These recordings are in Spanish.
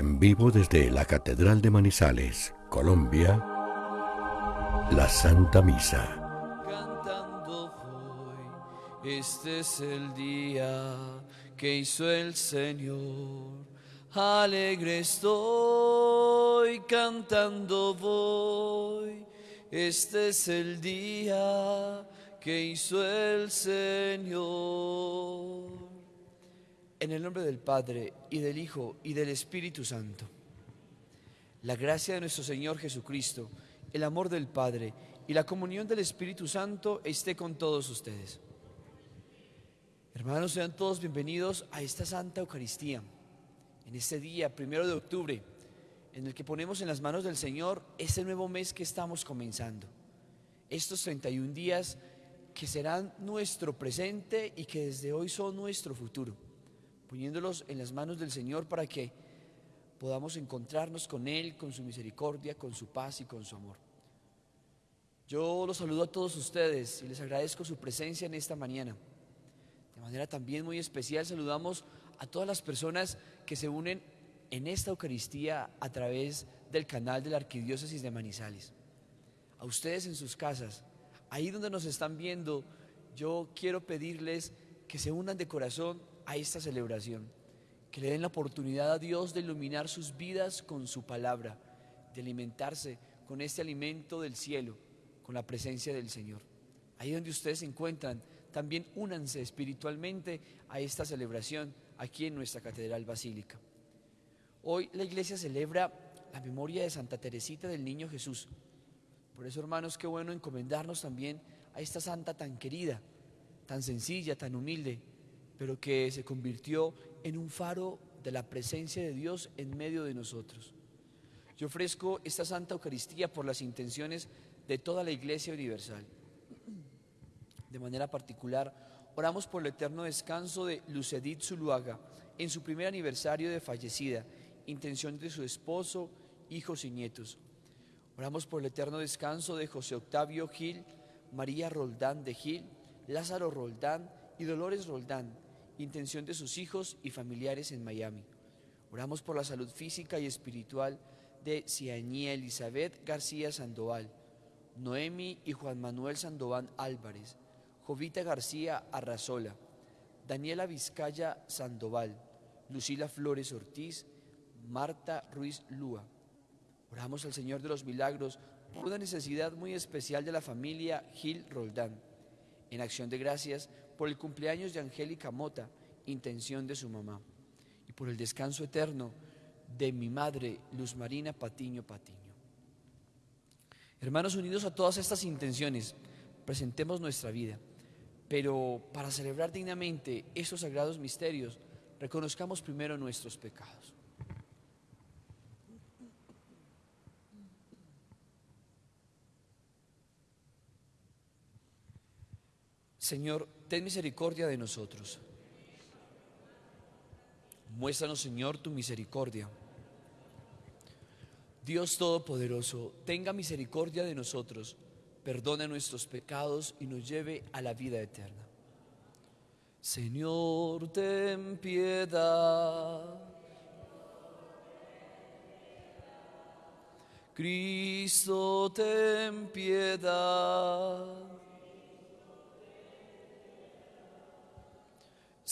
en vivo desde la Catedral de Manizales, Colombia, la Santa Misa. Cantando voy, este es el día que hizo el Señor. Alegre estoy, cantando voy, este es el día que hizo el Señor. En el nombre del Padre, y del Hijo, y del Espíritu Santo. La gracia de nuestro Señor Jesucristo, el amor del Padre y la comunión del Espíritu Santo esté con todos ustedes. Hermanos, sean todos bienvenidos a esta Santa Eucaristía, en este día, primero de octubre, en el que ponemos en las manos del Señor este nuevo mes que estamos comenzando. Estos 31 días que serán nuestro presente y que desde hoy son nuestro futuro poniéndolos en las manos del Señor para que podamos encontrarnos con Él, con su misericordia, con su paz y con su amor. Yo los saludo a todos ustedes y les agradezco su presencia en esta mañana. De manera también muy especial saludamos a todas las personas que se unen en esta Eucaristía a través del canal de la Arquidiócesis de Manizales. A ustedes en sus casas, ahí donde nos están viendo, yo quiero pedirles que se unan de corazón a esta celebración, que le den la oportunidad a Dios de iluminar sus vidas con su palabra, de alimentarse con este alimento del cielo, con la presencia del Señor. Ahí donde ustedes se encuentran, también únanse espiritualmente a esta celebración aquí en nuestra Catedral Basílica. Hoy la iglesia celebra la memoria de Santa Teresita del Niño Jesús. Por eso, hermanos, qué bueno encomendarnos también a esta santa tan querida, tan sencilla, tan humilde, pero que se convirtió en un faro de la presencia de Dios en medio de nosotros. Yo ofrezco esta Santa Eucaristía por las intenciones de toda la Iglesia Universal. De manera particular, oramos por el eterno descanso de Lucedit Zuluaga en su primer aniversario de fallecida, intención de su esposo, hijos y nietos. Oramos por el eterno descanso de José Octavio Gil, María Roldán de Gil, Lázaro Roldán y Dolores Roldán, intención de sus hijos y familiares en Miami. Oramos por la salud física y espiritual de Ciañía Elizabeth García Sandoval, Noemi y Juan Manuel Sandoval Álvarez, Jovita García Arrazola, Daniela Vizcaya Sandoval, Lucila Flores Ortiz, Marta Ruiz Lúa. Oramos al Señor de los Milagros por una necesidad muy especial de la familia Gil Roldán. En acción de gracias por el cumpleaños de Angélica Mota, intención de su mamá, y por el descanso eterno de mi madre, Luz Marina Patiño Patiño. Hermanos, unidos a todas estas intenciones, presentemos nuestra vida, pero para celebrar dignamente estos sagrados misterios, reconozcamos primero nuestros pecados. Señor, ten misericordia de nosotros. Muéstranos, Señor, tu misericordia. Dios Todopoderoso, tenga misericordia de nosotros, perdona nuestros pecados y nos lleve a la vida eterna. Señor, ten piedad. Cristo, ten piedad.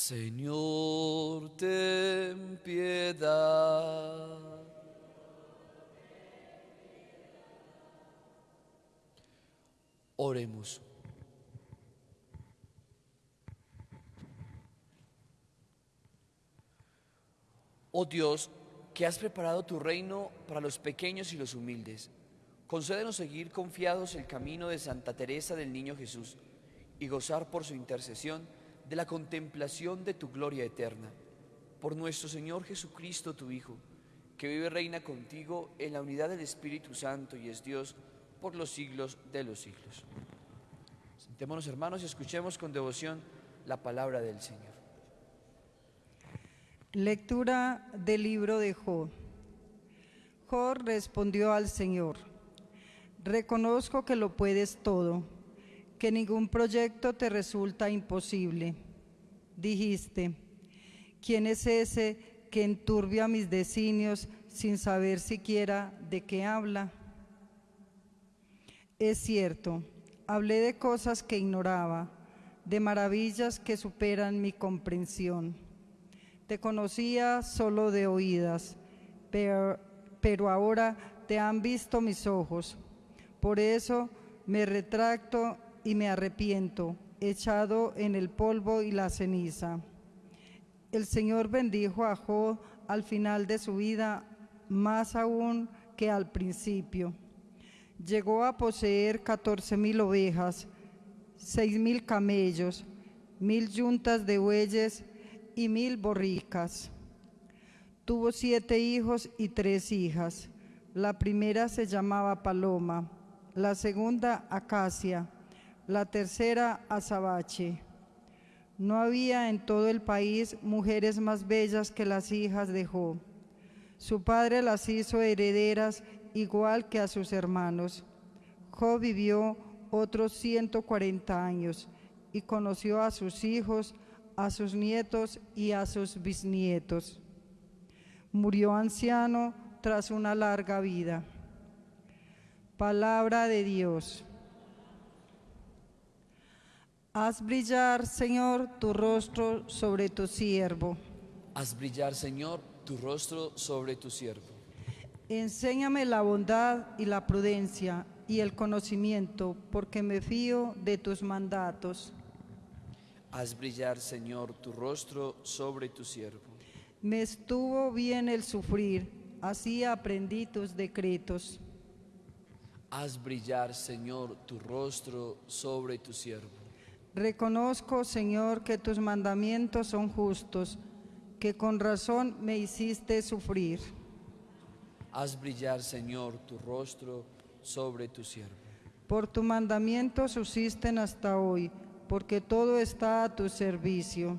Señor, ten piedad. Oremos. Oh Dios, que has preparado tu reino para los pequeños y los humildes, concédenos seguir confiados el camino de Santa Teresa del Niño Jesús y gozar por su intercesión de la contemplación de tu gloria eterna. Por nuestro Señor Jesucristo, tu Hijo, que vive y reina contigo en la unidad del Espíritu Santo y es Dios por los siglos de los siglos. Sentémonos hermanos y escuchemos con devoción la palabra del Señor. Lectura del libro de Job. Job respondió al Señor, reconozco que lo puedes todo que ningún proyecto te resulta imposible. Dijiste, ¿quién es ese que enturbia mis designios sin saber siquiera de qué habla. Es cierto, hablé de cosas que ignoraba, de maravillas que superan mi comprensión. Te conocía solo de oídas, pero, pero ahora te han visto mis ojos. Por eso me retracto y me arrepiento, echado en el polvo y la ceniza. El Señor bendijo a Job al final de su vida más aún que al principio. Llegó a poseer catorce mil ovejas, seis mil camellos, mil yuntas de bueyes y mil borricas. Tuvo siete hijos y tres hijas. La primera se llamaba Paloma, la segunda Acacia, la tercera Azabache. No había en todo el país mujeres más bellas que las hijas de Job. Su padre las hizo herederas igual que a sus hermanos. Job vivió otros 140 años y conoció a sus hijos, a sus nietos y a sus bisnietos. Murió anciano tras una larga vida. Palabra de Dios. Haz brillar, Señor, tu rostro sobre tu siervo. Haz brillar, Señor, tu rostro sobre tu siervo. Enséñame la bondad y la prudencia y el conocimiento, porque me fío de tus mandatos. Haz brillar, Señor, tu rostro sobre tu siervo. Me estuvo bien el sufrir, así aprendí tus decretos. Haz brillar, Señor, tu rostro sobre tu siervo. Reconozco, Señor, que tus mandamientos son justos, que con razón me hiciste sufrir. Haz brillar, Señor, tu rostro sobre tu siervo. Por tu mandamiento subsisten hasta hoy, porque todo está a tu servicio.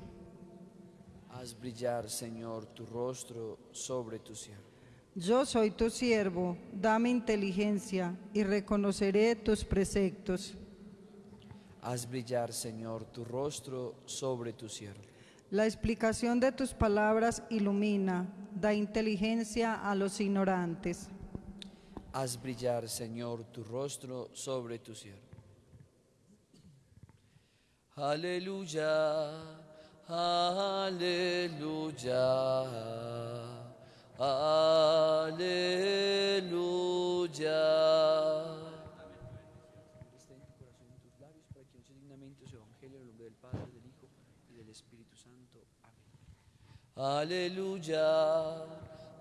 Haz brillar, Señor, tu rostro sobre tu siervo. Yo soy tu siervo, dame inteligencia y reconoceré tus preceptos. Haz brillar, Señor, tu rostro sobre tu siervo. La explicación de tus palabras ilumina, da inteligencia a los ignorantes. Haz brillar, Señor, tu rostro sobre tu siervo. Aleluya, aleluya, aleluya. Esté en tu corazón y en tus labios para que use dignamente su evangelio en el nombre del Padre, del Hijo y del Espíritu Santo. Amén. Aleluya,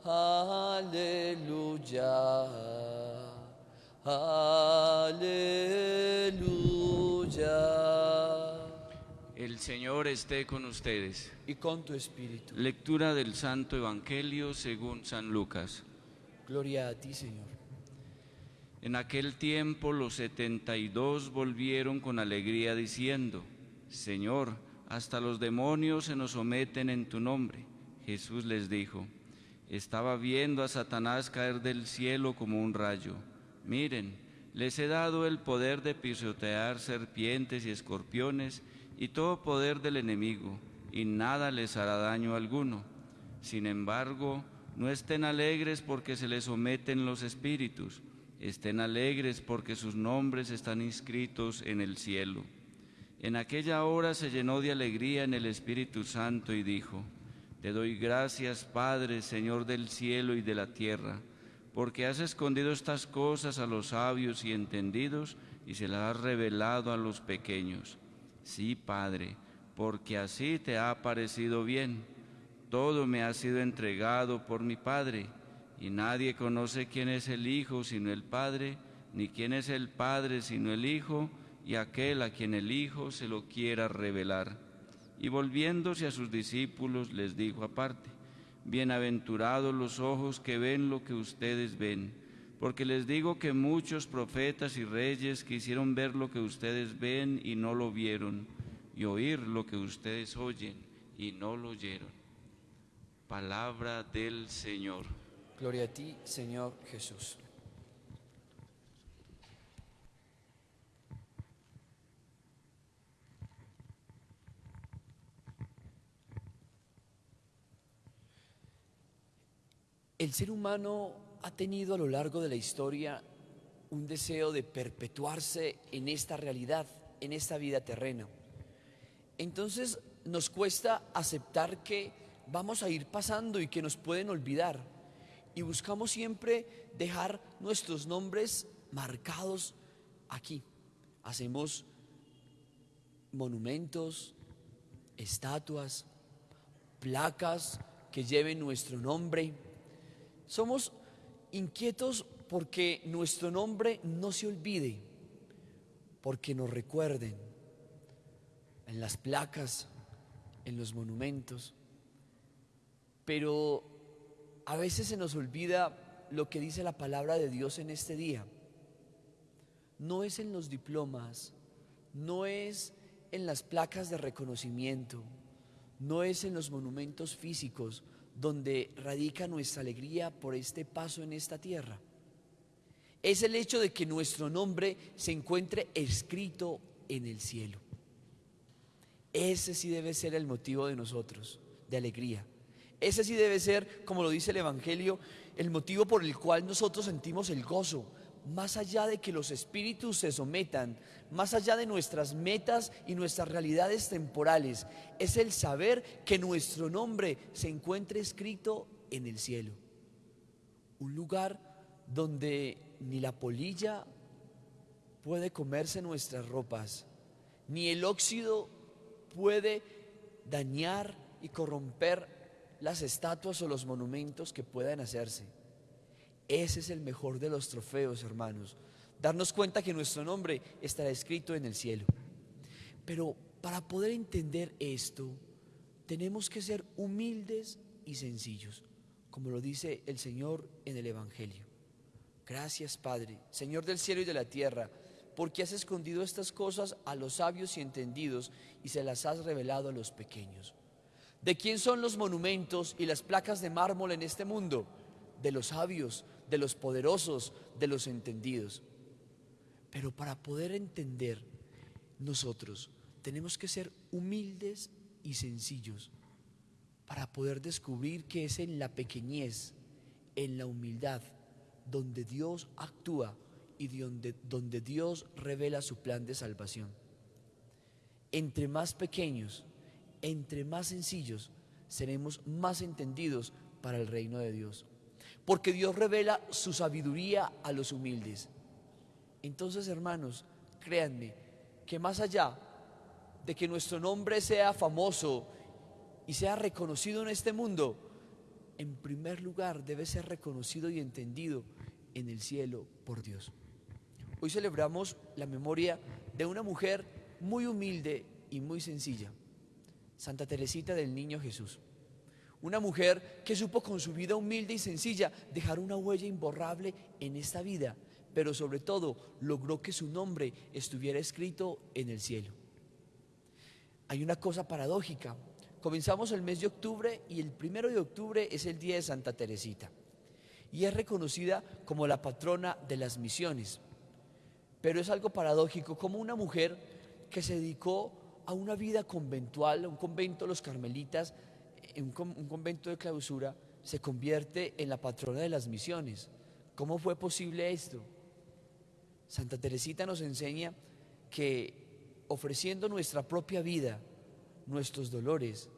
aleluya, aleluya. El Señor esté con ustedes. Y con tu espíritu. Lectura del Santo Evangelio según San Lucas. Gloria a ti, Señor. En aquel tiempo los setenta y dos volvieron con alegría diciendo, Señor, hasta los demonios se nos someten en tu nombre. Jesús les dijo, estaba viendo a Satanás caer del cielo como un rayo. Miren, les he dado el poder de pisotear serpientes y escorpiones y todo poder del enemigo, y nada les hará daño alguno. Sin embargo, no estén alegres porque se les someten los espíritus, estén alegres porque sus nombres están inscritos en el cielo. En aquella hora se llenó de alegría en el Espíritu Santo y dijo, Te doy gracias, Padre, Señor del cielo y de la tierra, porque has escondido estas cosas a los sabios y entendidos y se las has revelado a los pequeños. Sí, Padre, porque así te ha parecido bien. Todo me ha sido entregado por mi Padre, y nadie conoce quién es el Hijo sino el Padre, ni quién es el Padre sino el Hijo, y aquel a quien el Hijo se lo quiera revelar. Y volviéndose a sus discípulos les dijo aparte, Bienaventurados los ojos que ven lo que ustedes ven, porque les digo que muchos profetas y reyes quisieron ver lo que ustedes ven y no lo vieron, y oír lo que ustedes oyen y no lo oyeron. Palabra del Señor. Gloria a ti, Señor Jesús. El ser humano ha tenido a lo largo de la historia un deseo de perpetuarse en esta realidad, en esta vida terrena. Entonces nos cuesta aceptar que vamos a ir pasando y que nos pueden olvidar. Y buscamos siempre dejar nuestros nombres marcados aquí. Hacemos monumentos, estatuas, placas que lleven nuestro nombre. Somos inquietos porque nuestro nombre no se olvide, porque nos recuerden en las placas, en los monumentos. Pero a veces se nos olvida lo que dice la palabra de Dios en este día. No es en los diplomas, no es en las placas de reconocimiento, no es en los monumentos físicos donde radica nuestra alegría por este paso en esta tierra. Es el hecho de que nuestro nombre se encuentre escrito en el cielo. Ese sí debe ser el motivo de nosotros, de alegría. Ese sí debe ser, como lo dice el Evangelio, el motivo por el cual nosotros sentimos el gozo, más allá de que los espíritus se sometan, más allá de nuestras metas y nuestras realidades temporales, es el saber que nuestro nombre se encuentre escrito en el cielo. Un lugar donde ni la polilla puede comerse nuestras ropas, ni el óxido puede dañar y corromper las estatuas o los monumentos que puedan hacerse. Ese es el mejor de los trofeos, hermanos. Darnos cuenta que nuestro nombre estará escrito en el cielo. Pero para poder entender esto, tenemos que ser humildes y sencillos, como lo dice el Señor en el Evangelio. Gracias, Padre, Señor del cielo y de la tierra, porque has escondido estas cosas a los sabios y entendidos y se las has revelado a los pequeños. ¿De quién son los monumentos y las placas de mármol en este mundo? De los sabios, de los poderosos, de los entendidos. Pero para poder entender nosotros tenemos que ser humildes y sencillos para poder descubrir que es en la pequeñez, en la humildad, donde Dios actúa y donde, donde Dios revela su plan de salvación. Entre más pequeños, entre más sencillos, seremos más entendidos para el reino de Dios porque Dios revela su sabiduría a los humildes. Entonces, hermanos, créanme que más allá de que nuestro nombre sea famoso y sea reconocido en este mundo, en primer lugar debe ser reconocido y entendido en el cielo por Dios. Hoy celebramos la memoria de una mujer muy humilde y muy sencilla, Santa Teresita del Niño Jesús. Una mujer que supo con su vida humilde y sencilla dejar una huella imborrable en esta vida, pero sobre todo logró que su nombre estuviera escrito en el cielo. Hay una cosa paradójica. Comenzamos el mes de octubre y el primero de octubre es el día de Santa Teresita y es reconocida como la patrona de las misiones. Pero es algo paradójico como una mujer que se dedicó a una vida conventual, a un convento los carmelitas, un, un convento de clausura se convierte en la patrona de las misiones. ¿Cómo fue posible esto? Santa Teresita nos enseña que ofreciendo nuestra propia vida, nuestros dolores,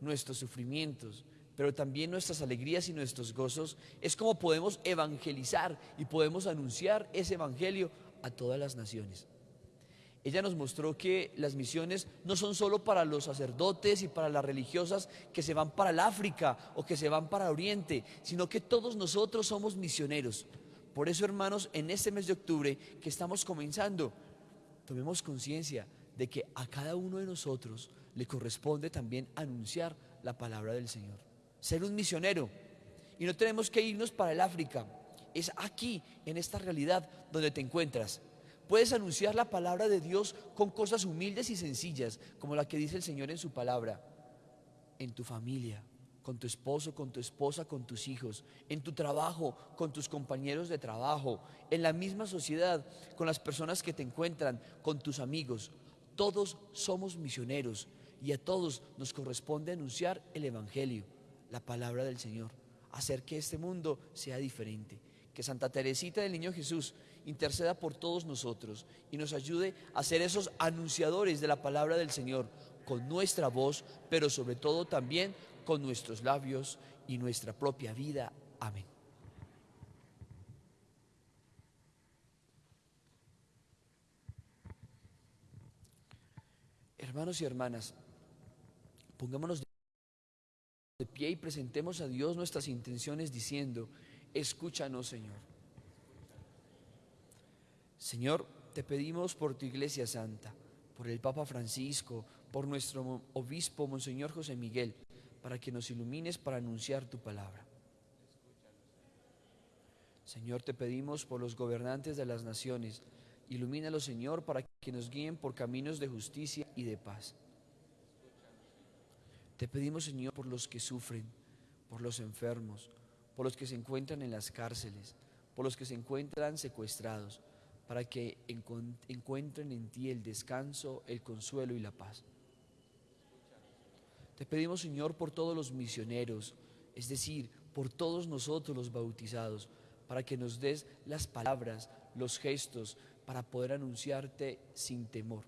nuestros sufrimientos, pero también nuestras alegrías y nuestros gozos, es como podemos evangelizar y podemos anunciar ese evangelio a todas las naciones. Ella nos mostró que las misiones no son solo para los sacerdotes y para las religiosas que se van para el África o que se van para Oriente, sino que todos nosotros somos misioneros. Por eso, hermanos, en este mes de octubre que estamos comenzando, tomemos conciencia de que a cada uno de nosotros le corresponde también anunciar la palabra del Señor. Ser un misionero. Y no tenemos que irnos para el África. Es aquí, en esta realidad, donde te encuentras. Puedes anunciar la palabra de Dios con cosas humildes y sencillas, como la que dice el Señor en su palabra, en tu familia, con tu esposo, con tu esposa, con tus hijos, en tu trabajo, con tus compañeros de trabajo, en la misma sociedad, con las personas que te encuentran, con tus amigos. Todos somos misioneros y a todos nos corresponde anunciar el Evangelio, la palabra del Señor. hacer que este mundo sea diferente. Que Santa Teresita del Niño Jesús interceda por todos nosotros y nos ayude a ser esos anunciadores de la palabra del Señor con nuestra voz, pero sobre todo también con nuestros labios y nuestra propia vida. Amén. Hermanos y hermanas, pongámonos de pie y presentemos a Dios nuestras intenciones diciendo, escúchanos Señor. Señor, te pedimos por tu iglesia santa, por el Papa Francisco, por nuestro obispo Monseñor José Miguel, para que nos ilumines para anunciar tu palabra. Señor, te pedimos por los gobernantes de las naciones, ilumínalos, Señor, para que nos guíen por caminos de justicia y de paz. Te pedimos, Señor, por los que sufren, por los enfermos, por los que se encuentran en las cárceles, por los que se encuentran secuestrados, para que encuentren en ti el descanso, el consuelo y la paz. Te pedimos, Señor, por todos los misioneros, es decir, por todos nosotros los bautizados, para que nos des las palabras, los gestos, para poder anunciarte sin temor.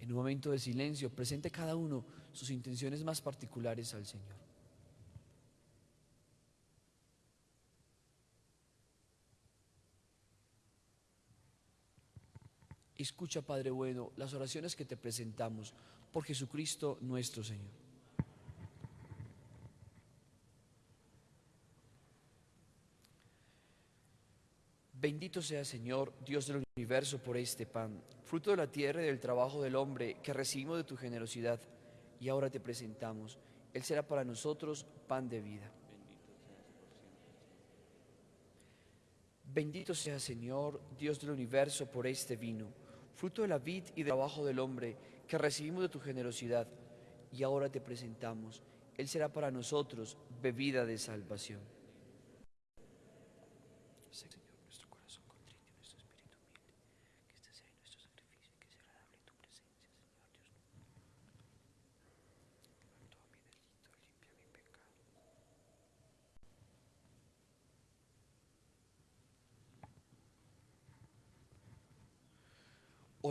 En un momento de silencio, presente cada uno sus intenciones más particulares al Señor. Escucha, Padre bueno, las oraciones que te presentamos por Jesucristo nuestro Señor. Bendito sea Señor, Dios del universo, por este pan, fruto de la tierra y del trabajo del hombre que recibimos de tu generosidad y ahora te presentamos. Él será para nosotros pan de vida. Bendito sea Señor, Dios del universo, por este vino, fruto de la vid y del trabajo del hombre que recibimos de tu generosidad y ahora te presentamos. Él será para nosotros bebida de salvación.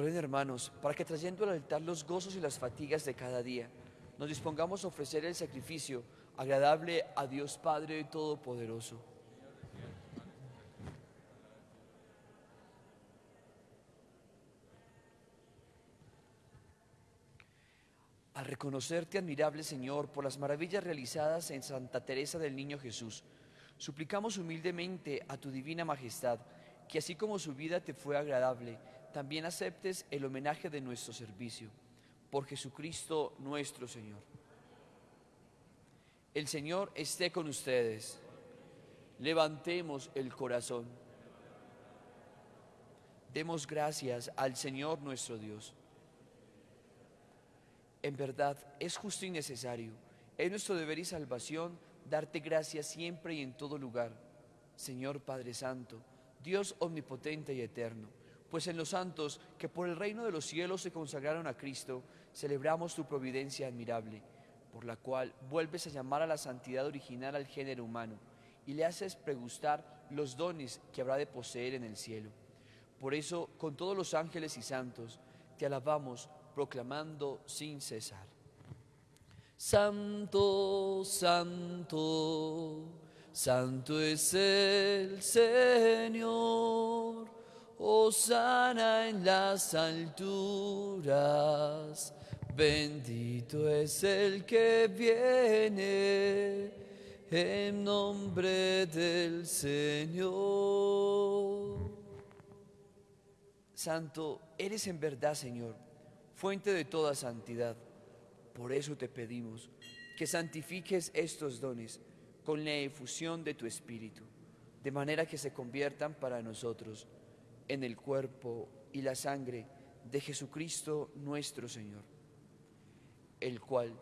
Hermanos, para que trayendo al altar los gozos y las fatigas de cada día, nos dispongamos a ofrecer el sacrificio agradable a Dios Padre Todopoderoso. Al reconocerte admirable Señor por las maravillas realizadas en Santa Teresa del Niño Jesús, suplicamos humildemente a tu divina majestad que así como su vida te fue agradable, también aceptes el homenaje de nuestro servicio. Por Jesucristo nuestro Señor. El Señor esté con ustedes. Levantemos el corazón. Demos gracias al Señor nuestro Dios. En verdad es justo y necesario, es nuestro deber y salvación darte gracias siempre y en todo lugar, Señor Padre Santo, Dios omnipotente y eterno pues en los santos que por el reino de los cielos se consagraron a Cristo, celebramos tu providencia admirable, por la cual vuelves a llamar a la santidad original al género humano y le haces pregustar los dones que habrá de poseer en el cielo. Por eso, con todos los ángeles y santos, te alabamos proclamando sin cesar. Santo, santo, santo es el Señor sana en las alturas, bendito es el que viene en nombre del Señor. Santo, eres en verdad, Señor, fuente de toda santidad. Por eso te pedimos que santifiques estos dones con la efusión de tu Espíritu, de manera que se conviertan para nosotros en el cuerpo y la sangre de Jesucristo nuestro Señor, el cual,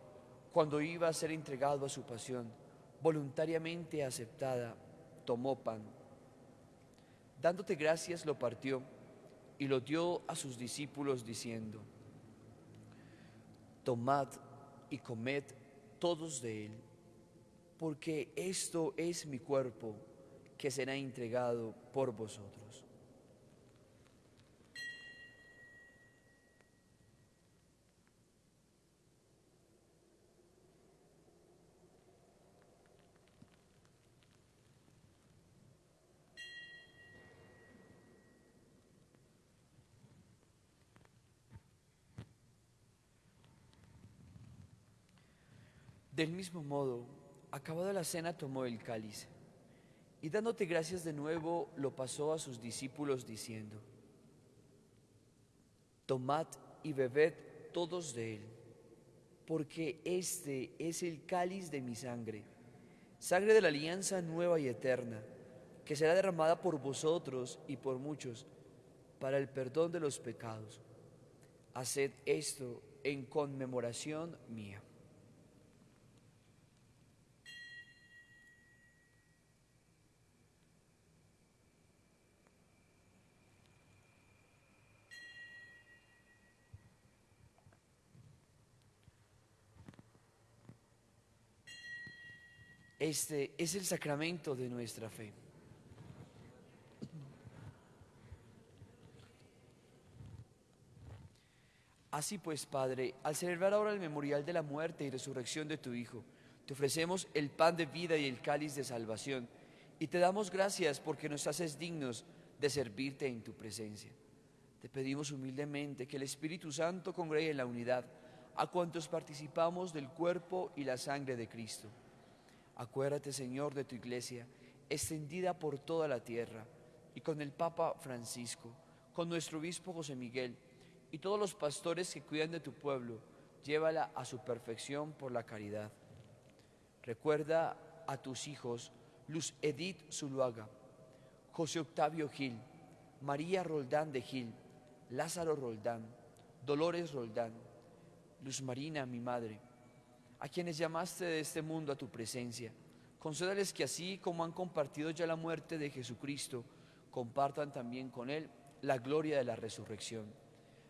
cuando iba a ser entregado a su pasión, voluntariamente aceptada, tomó pan. Dándote gracias lo partió y lo dio a sus discípulos diciendo, Tomad y comed todos de él, porque esto es mi cuerpo que será entregado por vosotros. Del mismo modo, acabada la cena, tomó el cáliz y dándote gracias de nuevo, lo pasó a sus discípulos diciendo, Tomad y bebed todos de él, porque este es el cáliz de mi sangre, sangre de la alianza nueva y eterna, que será derramada por vosotros y por muchos para el perdón de los pecados. Haced esto en conmemoración mía. Este es el sacramento de nuestra fe. Así pues, Padre, al celebrar ahora el memorial de la muerte y resurrección de tu Hijo, te ofrecemos el pan de vida y el cáliz de salvación, y te damos gracias porque nos haces dignos de servirte en tu presencia. Te pedimos humildemente que el Espíritu Santo congregue en la unidad a cuantos participamos del cuerpo y la sangre de Cristo Acuérdate, Señor, de tu iglesia, extendida por toda la tierra, y con el Papa Francisco, con nuestro obispo José Miguel, y todos los pastores que cuidan de tu pueblo, llévala a su perfección por la caridad. Recuerda a tus hijos, Luz Edith Zuluaga, José Octavio Gil, María Roldán de Gil, Lázaro Roldán, Dolores Roldán, Luz Marina, mi madre, a quienes llamaste de este mundo a tu presencia. Concédales que así como han compartido ya la muerte de Jesucristo, compartan también con Él la gloria de la resurrección.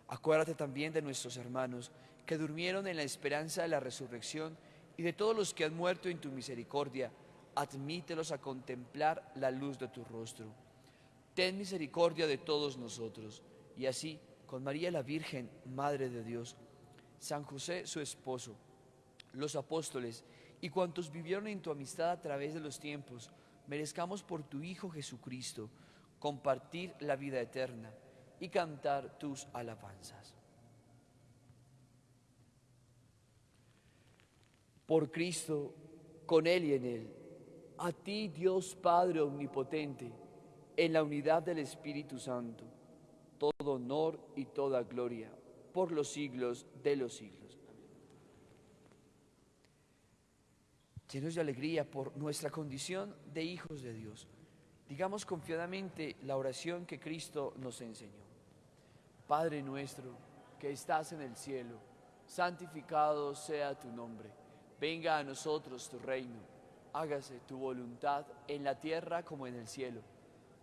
Acuérdate también de nuestros hermanos que durmieron en la esperanza de la resurrección y de todos los que han muerto en tu misericordia. Admítelos a contemplar la luz de tu rostro. Ten misericordia de todos nosotros. Y así, con María la Virgen, Madre de Dios, San José su esposo, los apóstoles y cuantos vivieron en tu amistad a través de los tiempos, merezcamos por tu Hijo Jesucristo compartir la vida eterna y cantar tus alabanzas. Por Cristo, con Él y en Él, a ti Dios Padre Omnipotente, en la unidad del Espíritu Santo, todo honor y toda gloria por los siglos de los siglos. Llenos de alegría por nuestra condición de hijos de Dios. Digamos confiadamente la oración que Cristo nos enseñó. Padre nuestro, que estás en el cielo, santificado sea tu nombre. Venga a nosotros tu reino. Hágase tu voluntad en la tierra como en el cielo.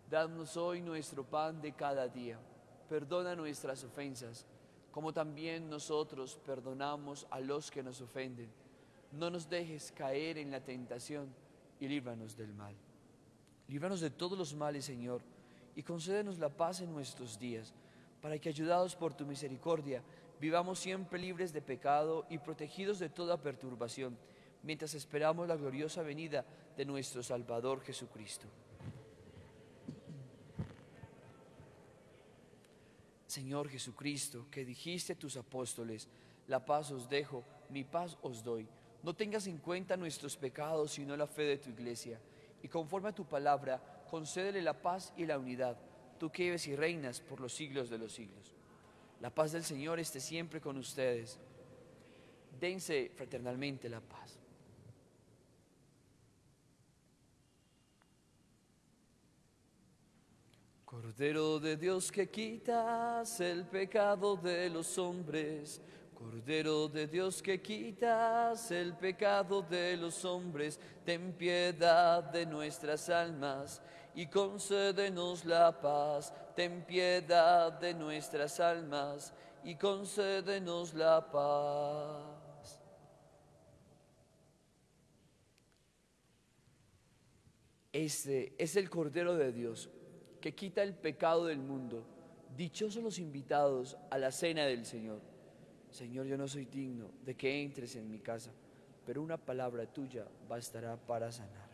Danos hoy nuestro pan de cada día. Perdona nuestras ofensas, como también nosotros perdonamos a los que nos ofenden no nos dejes caer en la tentación y líbranos del mal. Líbranos de todos los males, Señor, y concédenos la paz en nuestros días, para que, ayudados por tu misericordia, vivamos siempre libres de pecado y protegidos de toda perturbación, mientras esperamos la gloriosa venida de nuestro Salvador Jesucristo. Señor Jesucristo, que dijiste a tus apóstoles, la paz os dejo, mi paz os doy no tengas en cuenta nuestros pecados, sino la fe de tu iglesia. Y conforme a tu palabra, concédele la paz y la unidad, tú que vives y reinas por los siglos de los siglos. La paz del Señor esté siempre con ustedes. Dense fraternalmente la paz. Cordero de Dios que quitas el pecado de los hombres, Cordero de Dios que quitas el pecado de los hombres, ten piedad de nuestras almas y concédenos la paz. Ten piedad de nuestras almas y concédenos la paz. Este es el Cordero de Dios que quita el pecado del mundo. Dichosos los invitados a la cena del Señor. Señor, yo no soy digno de que entres en mi casa, pero una palabra tuya bastará para sanar.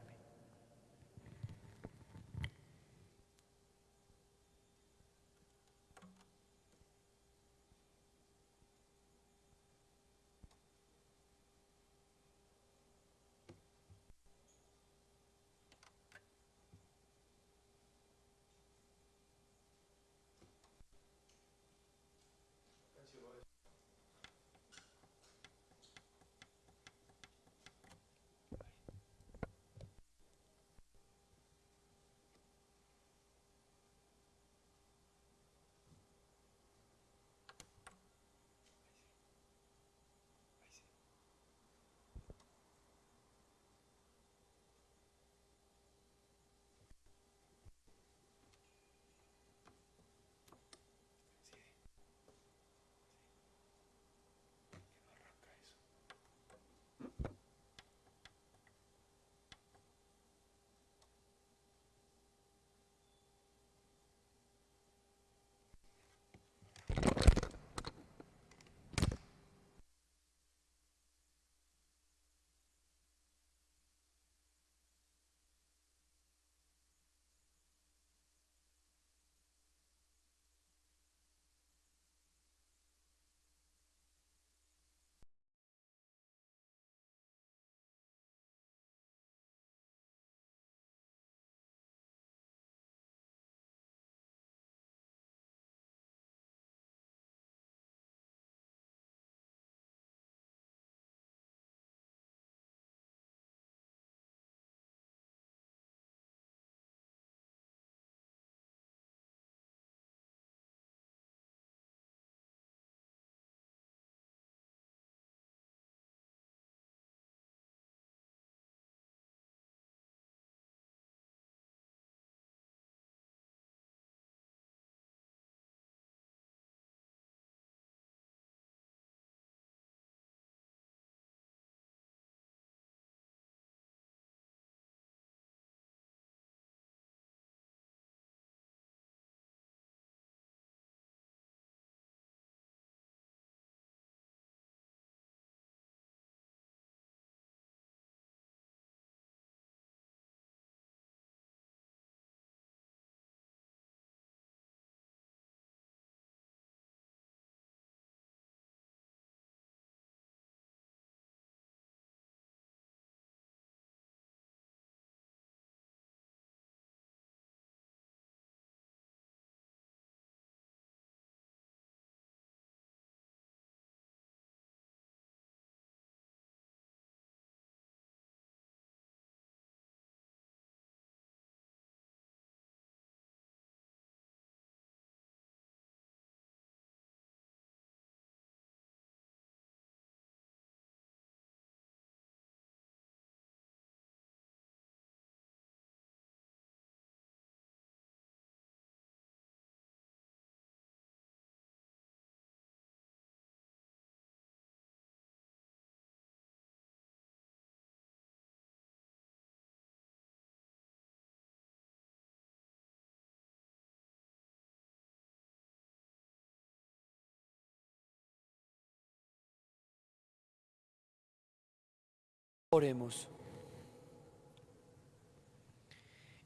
Oremos.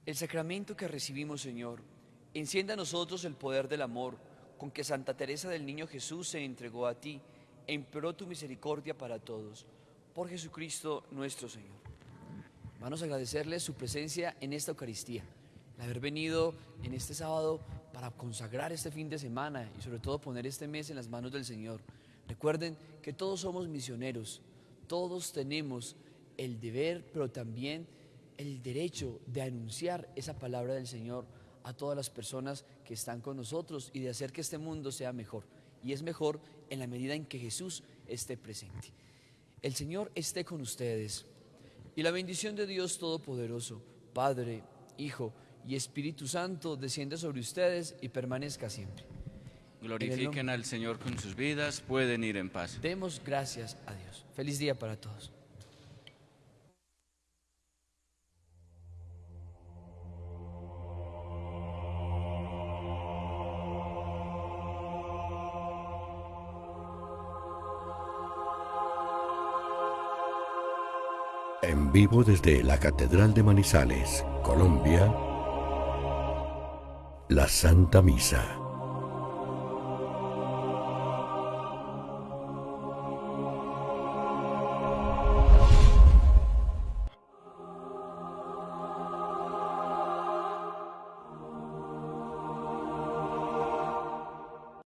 El sacramento que recibimos, Señor, encienda a nosotros el poder del amor con que Santa Teresa del Niño Jesús se entregó a ti e tu misericordia para todos. Por Jesucristo nuestro Señor. Vamos a agradecerle su presencia en esta Eucaristía, el haber venido en este sábado para consagrar este fin de semana y sobre todo poner este mes en las manos del Señor. Recuerden que todos somos misioneros, todos tenemos el deber, pero también el derecho de anunciar esa palabra del Señor a todas las personas que están con nosotros y de hacer que este mundo sea mejor. Y es mejor en la medida en que Jesús esté presente. El Señor esté con ustedes. Y la bendición de Dios Todopoderoso, Padre, Hijo y Espíritu Santo, descienda sobre ustedes y permanezca siempre. Glorifiquen al Señor con sus vidas, pueden ir en paz. Demos gracias a Dios. Feliz día para todos. Vivo desde la Catedral de Manizales, Colombia, la Santa Misa.